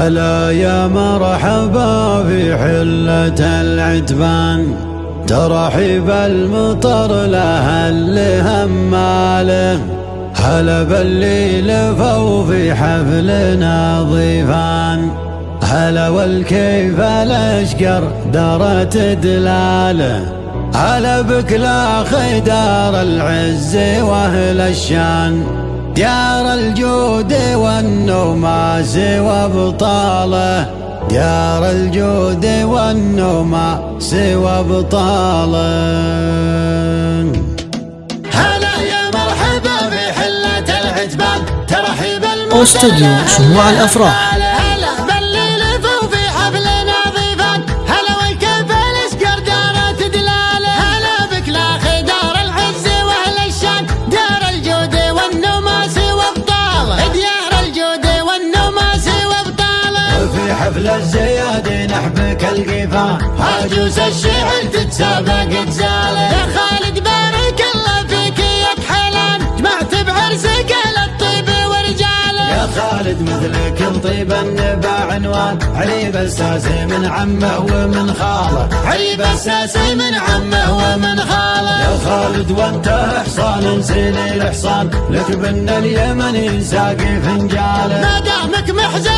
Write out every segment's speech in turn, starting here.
هلا يا مرحبا في حلة العتبان ترحيب المطر له اللي هماله هلا باللي لفوا في حفلنا ضيفان. هلا والكيف الأشقر دارت دلاله هلا بك لا خدار العز وأهل الشان. ديار الجود والنوماس وابطاله. ديار الجود والنوماس وابطاله. هلا يا مرحبا في حلة العتبان ترحيب المسلم أستوديو شموع الأفراح. حفل الزياد نحبك القفا. عجوز الشعر تتسابق تزاله يا خالد بارك الله فيك يا حلال جمعت بعرسك الطيب ورجاله يا خالد مثلك الطيب النبا عنوان. علي بساسي من عمه ومن خاله. علي بساسي من عمه ومن خاله. يا خالد وانت حصان نسيني الحصان لك بن اليمن ساقي فنجاله. ما دامك محزب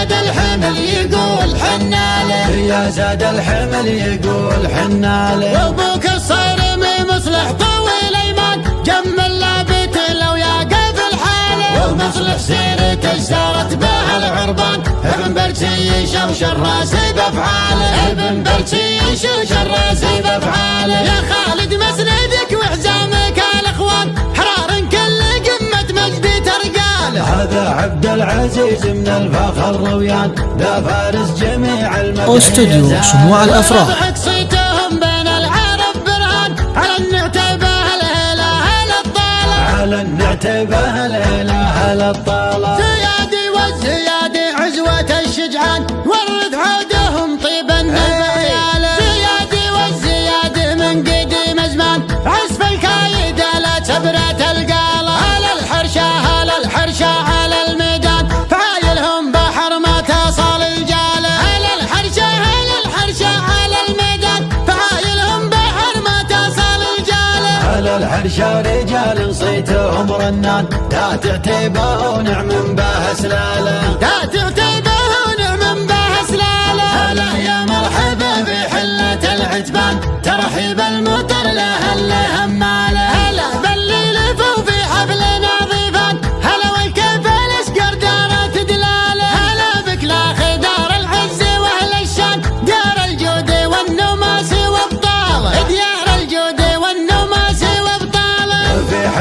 زاد الحمل يقول حناله. ليا زاد الحمل يقول حناله. وابوك الصارمي مصلح طويل ايمان جمل لابت لو يقف الحاله ومصلح سيرته سارت به العربان. ابن برسي يشوش الراسي بأفعاله. ابن برسي يشوش الراسي بأفعاله. هذا عبد العزيز من الفخر رويان ذا فارس جميع المدينة استوديو شموع الأفراح. صيتهم بين العرب برهان. على النعتبة الطالة؟ على النعتبة الطالة؟ زيادي والزيادي عزوة الشجعان. ورد عودهم طيب الحرشة رجال صيتهم رنان لا تعتبه ونعم به سلاله. لا تعتبه ونعم به سلاله. هلا يا مرحبا.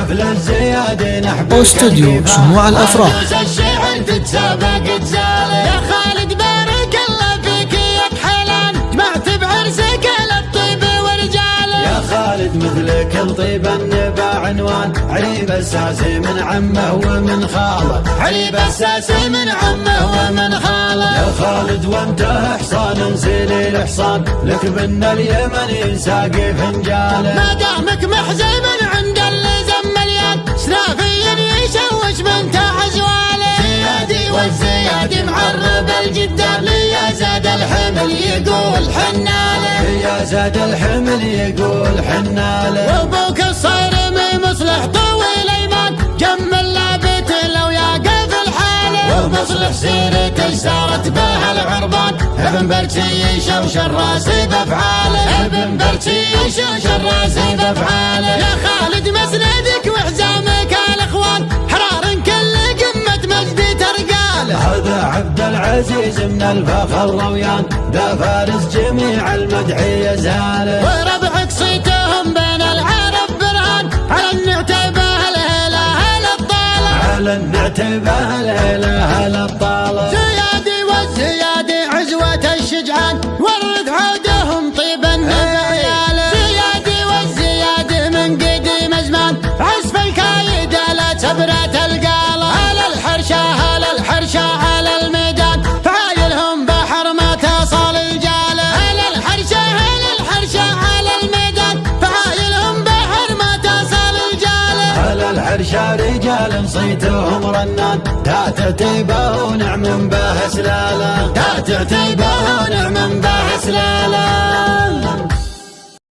حفل الزياد نحب أستوديو شموع الأفراح. يا خالد بارك الله فيك يا حلال جمعت بعرسك الطيب ورجاله يا خالد مثلك الطيب النبا عنوان. علي بساسي من عمه ومن خاله. علي بساسي من عمه ومن خاله. يا خالد وانت حصان نسيلي الحصان لك بن اليمن ساقي فنجاله ما دامك محزب الحمل يقول حناله ليا زاد الحمل يقول حناله وابوك الصارمي مصلح طويل ايمان جمل لابت لو يقف الحاله ومصلح سيرته سارت به العربان. ابن برتي يشوش الراسي بأفعاله. ابن برتي يشوش الراسي بأفعاله. عبد العزيز من الفخر رويان ذا فارس جميع المدحي يزاله وربعك صيتهم بين العرب برهان على النعتبه الاله الطالة على النعتبه الاله الطالة عشا رجال صيتهم رنان. تات تيبه ونعم به سلاله تات تيبه ونعم به سلاله